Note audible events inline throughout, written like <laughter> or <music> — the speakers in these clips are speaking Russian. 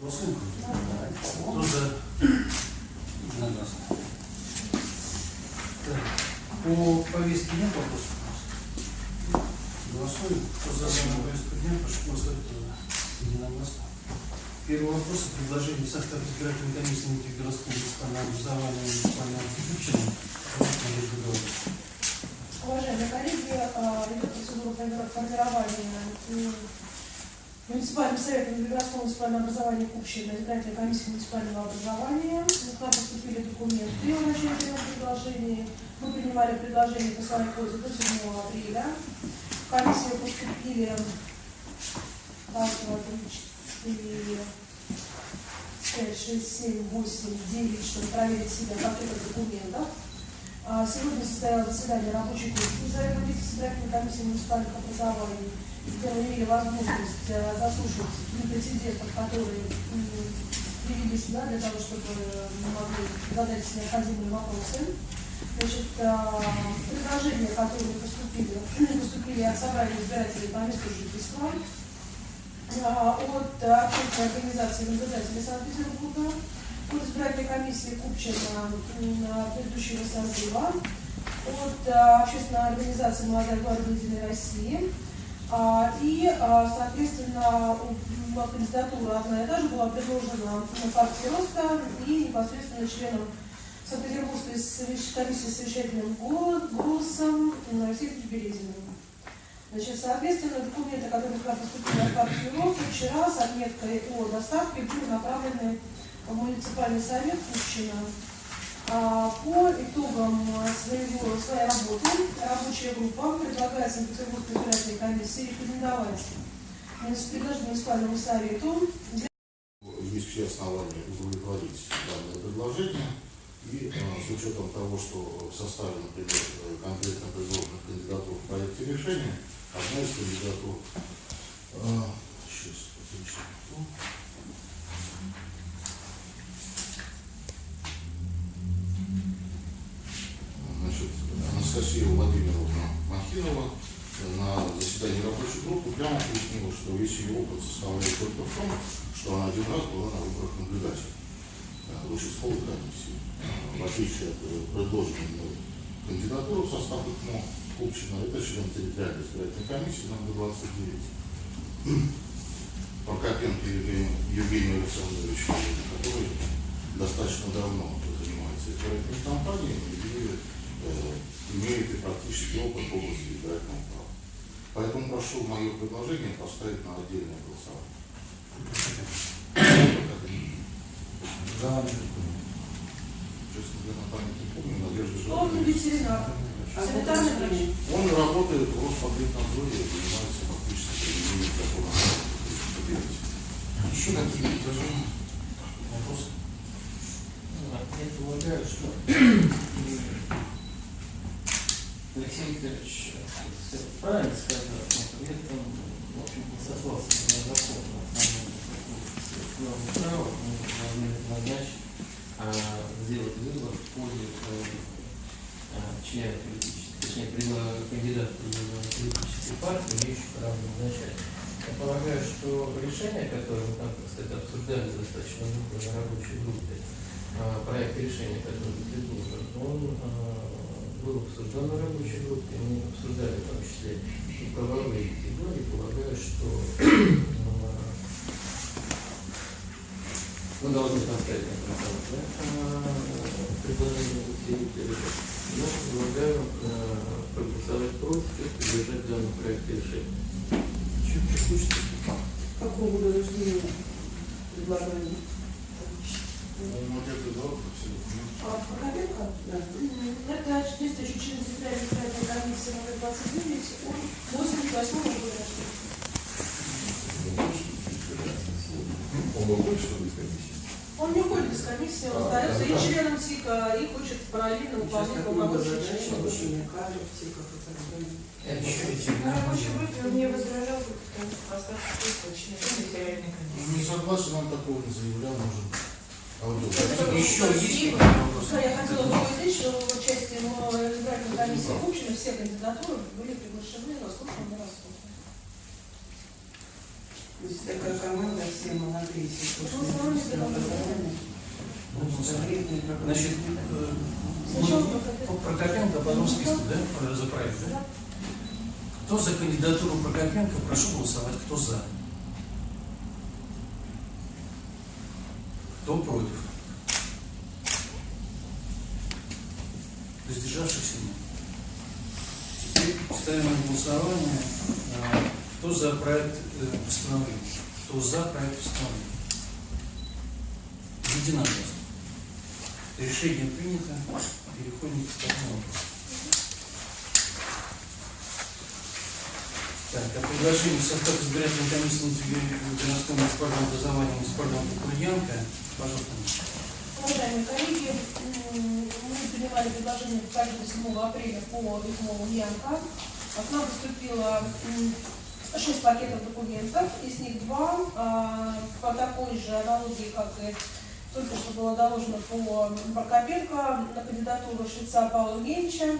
Голосуем? Кто за? Единогласно. Так, по повестке нет вопросов? Голосуем. Кто за данную повестку дня, прошу голосовать. Единогласно. Первый вопрос о предложении в состав избирательной комиссии Нефтегородского муниципального образования и муниципального. Уважаемые коллеги, а, идет процедура формирования м, муниципальным советом Белгородского муниципального образования Купщина избирательной комиссии муниципального образования. К нам поступили документы о начале предложений. Мы принимали предложения по своей пользе до 7 апреля. В комиссию поступили раз, два, три, четыре, пять, шесть, семь, восемь, девять, чтобы проверить себя в пакетах документов. А, Сегодня состоялось заседание рабочей группы избирательной комиссией муниципальных образований, имели возможность э, заслушать прецедентов, которые привели сюда для того, чтобы мы могли задать необходимые вопросы. Значит, а, предложения, которые поступили, <clears throat> поступили от собрания избирателей по месту жительства, а, от общественной организации наблюдателей Санкт-Петербурга, от избирательной комиссии Купчина предыдущего созыва, от общественной организации «Молодая гвардия России». А, И, а, соответственно, кандидатура одна и та же была предложена на партии Роста и непосредственно членом Санкт-Петербургской комиссии с совещательным го- голосом Алексеем Березиным. Значит, соответственно, документы, которые к нам поступили от партии Роста, вчера с отметкой о доставке были направлены в муниципальный совет Купчино. По итогам а, своего, своей работы. Рабочая группа предлагает Санкт-Петербургской избирательной комиссии рекомендовать муниципальному совету. Есть все основания удовлетворить данное предложение. И э, с учетом того, что в составе, например, э, конкретно предложенных кандидатур в проекте решения, одна из кандидатур, э, сейчас, отлично, Анастасия Владимировна Махинова на заседании рабочей группы прямо пояснила, что весь ее опыт составляет только в том, что она один раз была на выборах наблюдателя э, в участковой комиссии. Э, В отличие от э, предложенной кандидатуры в состав ИКМО Купчина, это член территориальной избирательной комиссии номер 29. Прокопенко Евгений, Евгений Александрович, который достаточно давно занимается избирательной кампанией и имеет и практический опыт в области избирательного права. Поэтому прошу мое предложение поставить на отдельное голосование. За вами. Честно говоря, на память не помню, Надежда санитарный врач. Он работает в Роспотребнадзоре, занимается фактически применением закона. Еще какие предложения? Вопросы? Я полагаю, что Алексей Викторович правильно сказал, но при этом, в общем, не сослался на закон, на основном право, мы должны назначить, а, сделать выбор в пользу э, а, члена политической, точнее, кандидата политической партии, имеющих право назначать. Я полагаю, что решение, которое мы там, кстати, обсуждали достаточно много на рабочей группе, а, проект решения, который предложен, он а, был обсужден на рабочей группе, мы обсуждали в том числе и правовые категории, полагаю, что а, мы должны поставить на голосование а, предложение Алексея Викторовича. Но предлагаю а, проголосовать против и поддержать данный проект решения. Чуть текучесть. Какого года рождения предлагали? Ну, Надежда Эдуардовна, все документы. А, Прокопенко? Да. Это действующий член Центральной избирательной комиссии номер 29, он 88 года рождения. Он больше, что ли, из комиссии? Он не уходит из комиссии, он А, остается и членом ТИКа, и хочет параллельно выполнять полномочия члена. типа. На рабочей группе не возражал, потому что просто члена территориальной комиссии. Не согласен, он такого не заявлял, может. Аудио. Еще есть вопросы? я хотела бы пояснить, что в участии в избирательной комиссии Купчина все кандидатуры были приглашены, заслушаны, рассмотрены. Здесь такая команда, все молодые, все Ну, Ну, ну, Значит, э, по Прокопенко по одному списку, да, про- за проект, да? Кто за кандидатуру Прокопенко, прошу голосовать. Кто за? Кто против? Воздержавшихся нет. Теперь ставим на голосование, э, кто за проект э, постановления. Кто за проект постановления. Единогласно. Решение принято. Переходим к второму вопросу. Так, о предложении состава избирательной комиссии городского муниципального образования муниципального Кукурьянка. Пожалуйста. Уважаемые коллеги, мы принимали предложение каждого 7 апреля по ритму Янка. От нам поступило м, 6 пакетов документов, из них два а, по такой же аналогии, как и только что было доложено по Прокопенко на кандидатуру швеца Павла Евгеньевича.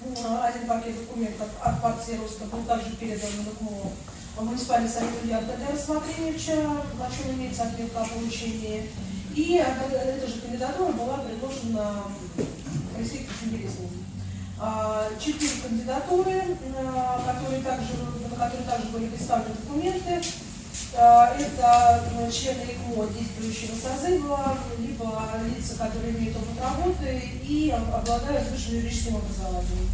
М, Один пакет документов от партии Роста был также передан МКМО в муниципальный совет Ульянка для рассмотрения, о чем имеется отметка о получении. И эта эта же кандидатура была предложена Алексею Кочуберезову. А, Четыре кандидатуры, а, которые также, на которые также были представлены документы. А, Это э, члены ИКМО действующего созыва, либо лица, которые имеют опыт работы и обладают высшим юридическим образованием.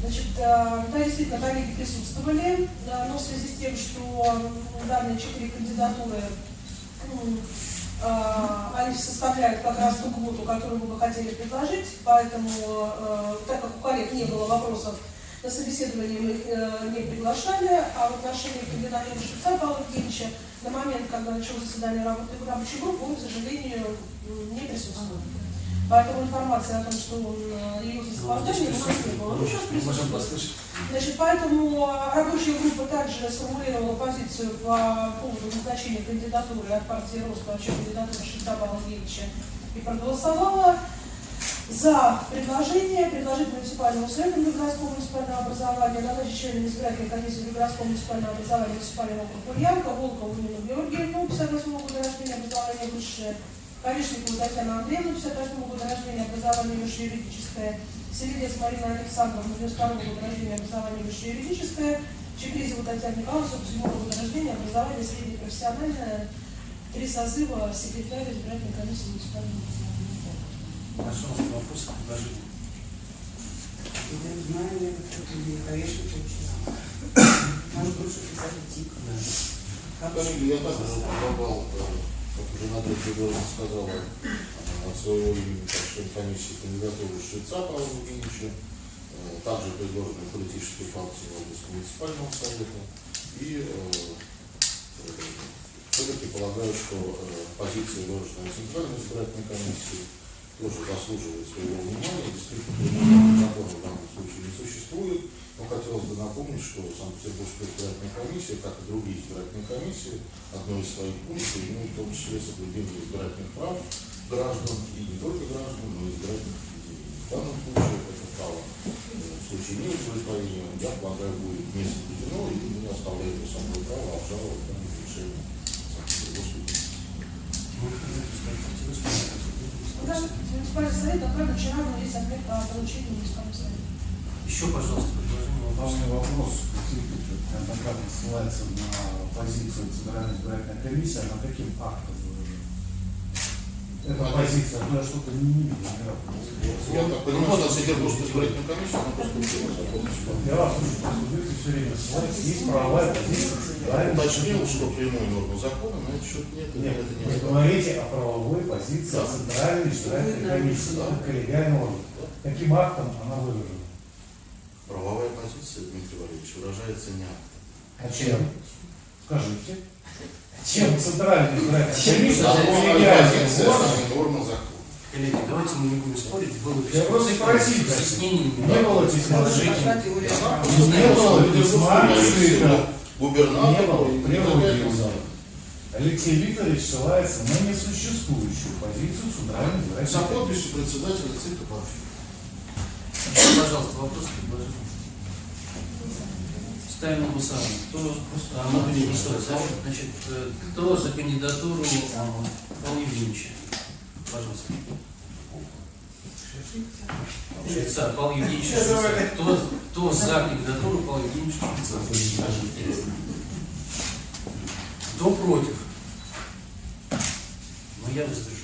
Значит, э, да, действительно, коллеги присутствовали, но в связи с тем, что данные четыре кандидатуры а, они составляют как раз ту квоту, которую мы бы хотели предложить, поэтому, э, так как у коллег не было вопросов, на собеседование мы их э, не приглашали, а в отношении кандидатуры Шевца Павла Евгеньевича на момент, когда началось заседание работы рабочей группы, он, к сожалению, не присутствовал. Поэтому информация о том, что он явился с опозданием, у нас не было. Ну, сейчас присутствует. Значит, поэтому э, рабочая группа также сформулировала позицию по поводу назначения кандидатуры от партии Рост, вообще кандидатуры Шестаба Андреевича, и проголосовала за предложение предложить муниципальному совету городского муниципального образования назначить членами избирательной комиссии городского муниципального образования муниципального округа Ульянка, Волкову Нину Георгиевну, 58 года рождения, образование высшее, Корешникову Татьяну Андреевну, 58 года рождения, образование высшее юридическое, Селедец Марина Александровна, 92 года рождения, образование высшее юридическое, Чекризова Татьяна Николаевна, 47 года рождения, образование среднее профессиональное, три созыва секретаря избирательной комиссии муниципального образования. Пожалуйста, вопросы, предложения. Я не знаю, я как-то не конечно, учила. Может, лучше писать ТИК. Коллеги, я также предлагал, э, как уже Надежда Григорьевна сказала, э, от своего имени, как член комиссии, кандидатуру Швеца Павла Евгеньевича, э, также предложенной политической партии областного муниципального совета. И э, все-таки полагаю, что э, позиция, выраженная Центральной избирательной комиссии, тоже заслуживает своего внимания. Действительно, закона в данном случае не существует. Но хотелось бы напомнить, что Санкт-Петербургская избирательная комиссия, как и другие избирательные комиссии, одной из своих функций имеет в том числе соблюдение избирательных прав граждан, и не только граждан, но и избирательных объединений. В данном случае это право э, в случае неудовлетворения, я полагаю, будет не соблюдено, и не оставляем за собой право обжаловать данное решение Санкт-Петербургской комиссии. Мы хотим сказать, хотели вспомнить. Муниципальный совет, направлен вчера, но есть ответ о получении муниципального совета. Еще, пожалуйста, предложение вопросы. Главный вопрос, неоднократно ссылается на позицию Центральной избирательной комиссии, а на каким актом? Эта позиция, ну я что-то не видел. Я так понимаю, что Санкт-Петербургская избирательная комиссия, она поступила закон. Я вас слушаю, вы все время ссылаетесь, есть правовая позиция Центральной Уточнил, что прямой нормы закона на этот счет нет, Нет, это не вы говорите о правовой позиции Да. Центральной избирательной комиссии, Да. это коллегиальный орган. Каким актом она выражена? Правовая позиция, Дмитрий Валерьевич, выражается не актом. А чем? Скажите. Чем нормы закона. Коллеги, давайте мы не будем спорить. Было Я просто спросил, с объяснениями. Не было письма. Не было письма. Губернатор Не было. Алексей Викторович ссылается на несуществующую позицию Центральной За избирательной комиссии. подписью председателя ЦИКа. Еще, пожалуйста, вопросы, предложения. Ставим голосование. Кто, а, голосовать. да? Значит, э, кто за кандидатуру Павла Евгеньевича? Пожалуйста. Швейцар, Павел Евгеньевич Швейцар. Кто, кто за кандидатуру Павла Евгеньевича Швейцара? Кто против? Ну, я воздержусь.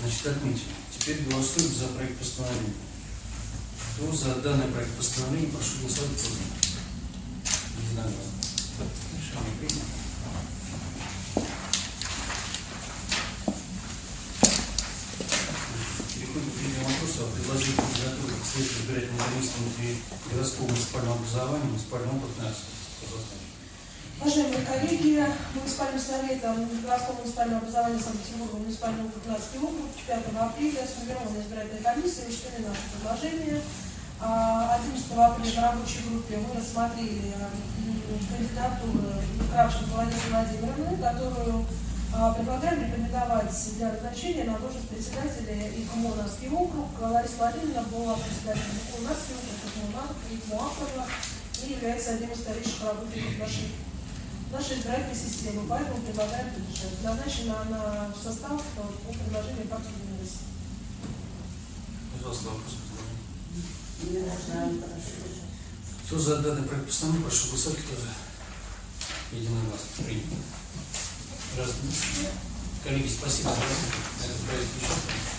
Значит, отметим. Теперь голосуем за проект постановления. Кто за данный проект постановления, прошу голосовать. За? Единогласно. Переходим к третьему вопросу о предложении кандидатуры к следующей избирательной комиссии внутри городского муниципального образования, муниципального опыта Пожалуйста. Уважаемые коллеги, муниципальным советом городского муниципального образования Санкт-Петербурга, муниципального округ 15 округ 5 апреля сформирована избирательная комиссия, учтены наши предложения. А 11 апреля в рабочей группе мы рассмотрели м, кандидатуру Кравченко Владимира Владимировны, которую а, предлагаем рекомендовать для назначения на должность председателя ИКМО «Нарский округ». Лариса Владимировна была председателем ИКМО «Нарский округ», ИКМО ИКМО «Акрова» и является одним из старейших работников нашей, нашей избирательной системы. Поэтому предлагаем поддержать. Назначена она в состав э, по предложению партии. Пожалуйста, вопрос. Кто за данный проект постановления, прошу голосовать, кто за. Единогласно. Принято. Раз. Коллеги, спасибо за этот проект.